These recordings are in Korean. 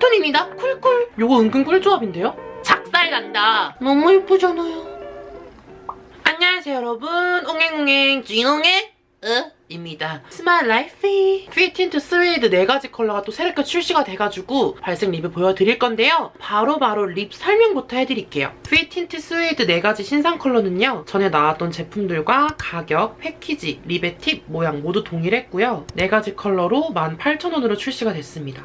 cool tone입니다. cool cool. 요거 은근 꿀조합인데요? 작살 난다. 너무 예쁘잖아요. 안녕하세요 여러분. 옹행옹행 쥐옹행 으 입니다. 스마일 라이프 피틴트 스웨이드 4가지 컬러가 또 새롭게 출시가 돼가지고 발색 리뷰 보여드릴 건데요. 바로 바로 lip 설명부터 해드릴게요. 피틴트 스웨이드 4가지 신상 컬러는요. 전에 나왔던 제품들과 가격, 패키지, lip의 팁, 모양 모두 동일했고요. 4가지 컬러로 18,000원으로 출시가 됐습니다.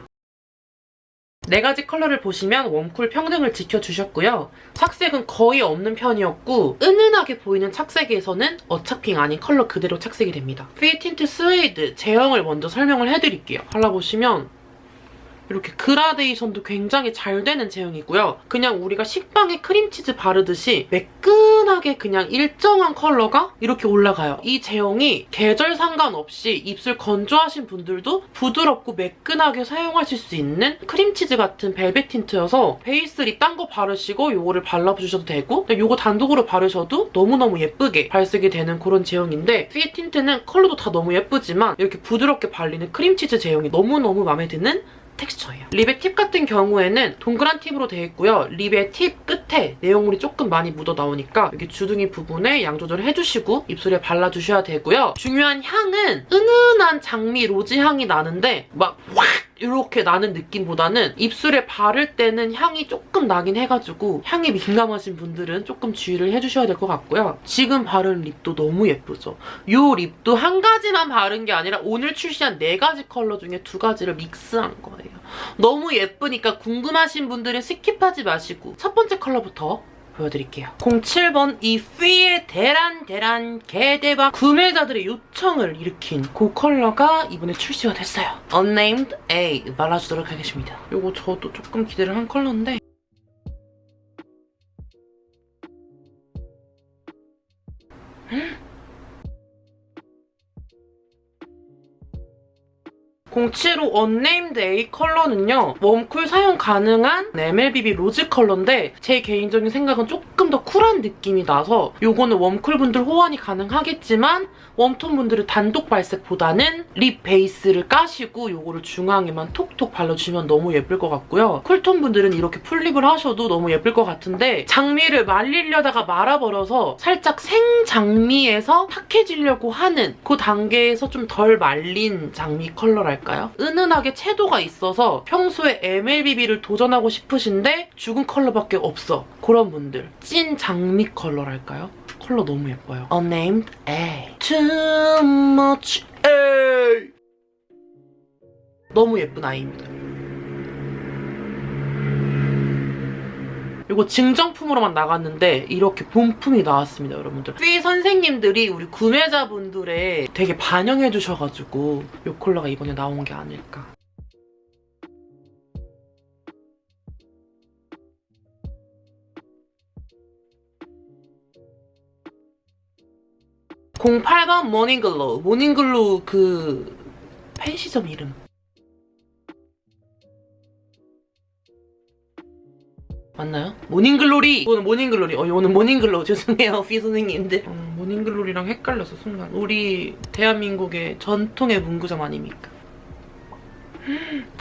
네 가지 컬러를 보시면 warm cool 평등을 지켜주셨고요. 착색은 거의 없는 편이었고 은은하게 보이는 착색에서는 어차핑 아닌 컬러 그대로 착색이 됩니다. 피 틴트 스웨이드 제형을 먼저 설명을 해드릴게요. 발라보시면 이렇게 그라데이션도 굉장히 잘 되는 제형이고요. 그냥 우리가 식빵에 크림치즈 바르듯이 매끈하게 그냥 일정한 컬러가 이렇게 올라가요. 이 제형이 계절 상관없이 입술 건조하신 분들도 부드럽고 매끈하게 사용하실 수 있는 크림치즈 같은 벨벳 틴트여서 베이스 lip 딴거 바르시고 이거를 발라주셔도 되고 이거 단독으로 바르셔도 너무너무 예쁘게 발색이 되는 그런 제형인데 피 틴트는 컬러도 다 너무 예쁘지만 이렇게 부드럽게 발리는 크림치즈 제형이 너무너무 마음에 드는 텍스처예요. lip의 팁 같은 경우에는 동그란 팁으로 되어 있고요. lip의 팁 끝에 내용물이 조금 많이 묻어 나오니까 여기 주둥이 부분에 양 조절을 해주시고 입술에 발라주셔야 되고요. 중요한 향은 은은한 장미 rosy 향이 나는데 막 확! 이렇게 나는 느낌보다는 입술에 바를 때는 향이 조금 나긴 해가지고 향이 민감하신 분들은 조금 주의를 해주셔야 될 것 같고요. 지금 바른 lip도 너무 예쁘죠? 이 lip도 한 가지만 바른 게 아니라 오늘 출시한 네 가지 컬러 중에 두 가지를 믹스한 거예요. 너무 예쁘니까 궁금하신 분들은 skip하지 마시고 첫 번째 컬러부터 보여드릴게요. 07번 이 휘의 대란 대란 개대박 구매자들의 요청을 일으킨 그 컬러가 이번에 출시가 됐어요. Unnamed A 발라주도록 하겠습니다. 이거 저도 조금 기대를 한 컬러인데 07호 Unnamed A 컬러는요. warm cool 사용 가능한 MLBB 로즈 컬러인데 제 개인적인 생각은 조금 더 쿨한 느낌이 나서 이거는 warm cool 분들 호환이 가능하겠지만 warm tone 분들은 단독 발색보다는 lip 베이스를 까시고 이거를 중앙에만 톡톡 발라주면 너무 예쁠 것 같고요. cool tone 분들은 이렇게 full lip을 하셔도 너무 예쁠 것 같은데 장미를 말리려다가 말아버려서 살짝 생장미에서 탁해지려고 하는 그 단계에서 좀 덜 말린 장미 컬러랄까요? 은은하게 채도가 있어서 평소에 MLBB를 도전하고 싶으신데 죽은 컬러밖에 없어. 그런 분들. 찐 장미 컬러랄까요? 컬러 너무 예뻐요. Unnamed A. Too much A. 너무 예쁜 아이입니다. 이거 증정품으로만 나갔는데 이렇게 본품이 나왔습니다, 여러분들. 피 선생님들이 우리 구매자분들의 되게 반영해 주셔가지고 이 컬러가 이번에 나온 게 아닐까. (08번) Morning Glow Morning Glow 그 팬시점 이름 맞나요? 모닝글로리! 이거는 모닝글로리. 어, 이거는 Morning Glow. 죄송해요, 퓌 선생님들. 어, 모닝글로리랑 헷갈렸어, 순간. 우리 대한민국의 전통의 문구점 아닙니까?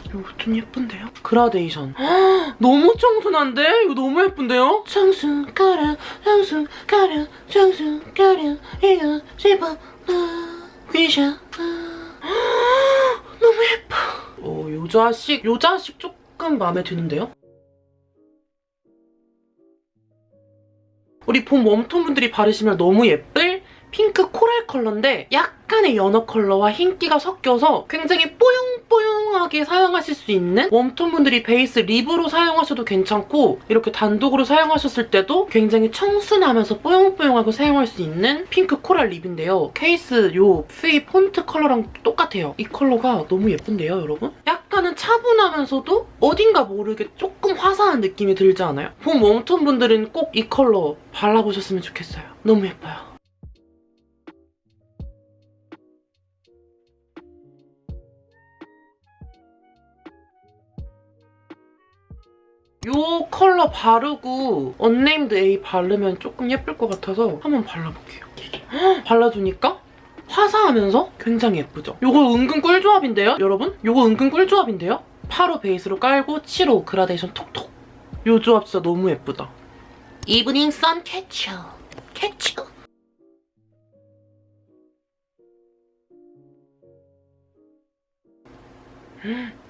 이거 좀 예쁜데요? 그라데이션. 너무 청순한데? 이거 너무 예쁜데요? 청순가련, 청순가련, 청순가련, 이거 싶어, 나, 귀셔, 너무 예뻐. 어, 요 자식, 요 자식 조금 마음에 드는데요? 우리 봄 warm tone 분들이 바르시면 너무 예쁠 핑크 coral 컬러인데 약간의 연어 컬러와 흰기가 섞여서 굉장히 뽀용뽀용하게 사용하실 수 있는 warm tone 분들이 베이스 lip으로 사용하셔도 괜찮고 이렇게 단독으로 사용하셨을 때도 굉장히 청순하면서 뽀용뽀용하게 사용할 수 있는 핑크 coral lip인데요. 케이스 요 퓌 폰트 컬러랑 똑같아요. 이 컬러가 너무 예쁜데요, 여러분? 약 차분하면서도 어딘가 모르게 조금 화사한 느낌이 들지 않아요? 봄 warm tone 분들은 꼭 이 컬러 발라보셨으면 좋겠어요. 너무 예뻐요. 이 컬러 바르고 Unnamed A 바르면 조금 예쁠 것 같아서 한번 발라볼게요. 발라주니까 화사하면서 굉장히 예쁘죠? 이거 은근 꿀조합인데요, 여러분? 이거 은근 꿀조합인데요? 285 베이스로 깔고 75 그라데이션 톡톡. 요 조합 진짜 너무 예쁘다. Evening Sun Catcher. Catcher.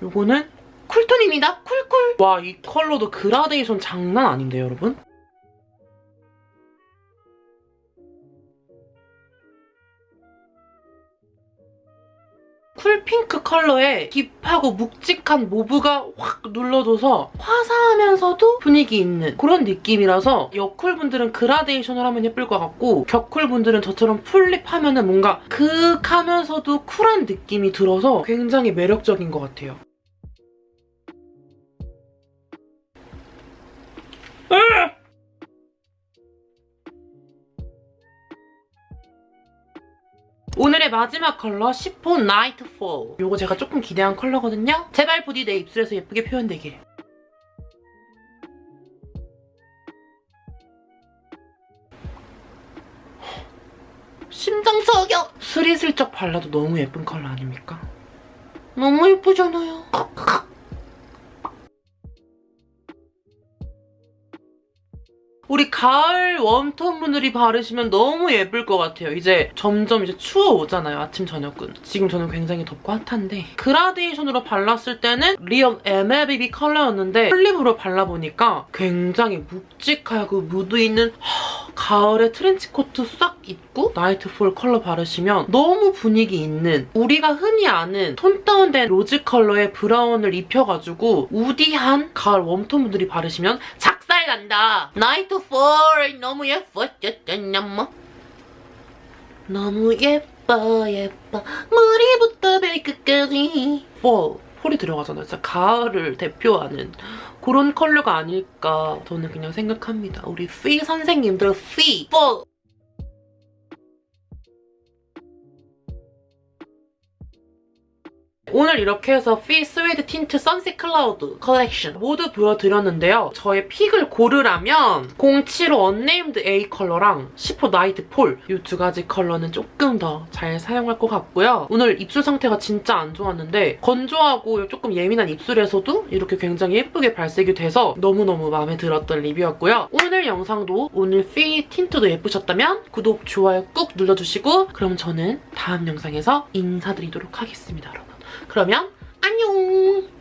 요거는 cool tone입니다. Cool cool. 와, 이 컬러도 그라데이션 장난 아닌데요, 여러분? 쿨핑크 컬러에 딥하고 묵직한 모브가 확 눌러줘서 화사하면서도 분위기 있는 그런 느낌이라서 여쿨분들은 그라데이션을 하면 예쁠 것 같고 격쿨분들은 저처럼 풀립하면 뭔가 극하면서도 쿨한 느낌이 들어서 굉장히 매력적인 것 같아요. 오늘의 마지막 컬러 10호 Nightfall 요거 제가 조금 기대한 컬러거든요. 제발 부디 내 입술에서 예쁘게 표현되길. 심장 저격! 스리슬쩍 발라도 너무 예쁜 컬러 아닙니까? 너무 예쁘잖아요. 우리 가을 warm tone 분들이 바르시면 너무 예쁠 것 같아요. 이제 점점 이제 추워 오잖아요. 아침 저녁은. 지금 저는 굉장히 덥고 hot한데 그라데이션으로 발랐을 때는 real MLBB 컬러였는데 full lip으로 발라보니까 굉장히 묵직하고 무드 있는 허, 가을에 트렌치코트 싹 입고 Nightfall 컬러 바르시면 너무 분위기 있는 우리가 흔히 아는 tone down된 rose 컬러의 brown을 입혀가지고 woody한 가을 warm tone 분들이 바르시면 작살 간다. Nightfall 너무 예뻐졌잖아. 너무 예뻐 예뻐 머리부터 발끝까지 fall fall이 들어가잖아요. 진짜 가을을 대표하는 그런 컬러가 아닐까 저는 그냥 생각합니다. 우리 퓌 선생님들 퓌 fall. 오늘 이렇게 해서 퓌 suede tint Sunset Cloud 컬렉션 모두 보여드렸는데요. 저의 pick을 고르라면 075 Unnamed A 컬러랑 10호 Nightfall 이 두 가지 컬러는 조금 더 잘 사용할 것 같고요. 오늘 입술 상태가 진짜 안 좋았는데 건조하고 조금 예민한 입술에서도 이렇게 굉장히 예쁘게 발색이 돼서 너무너무 마음에 들었던 리뷰였고요. 오늘 영상도 오늘 퓌 tint도 예쁘셨다면 구독, 좋아요 꾹 눌러주시고 그럼 저는 다음 영상에서 인사드리도록 하겠습니다, 여러분. 그러면 안녕!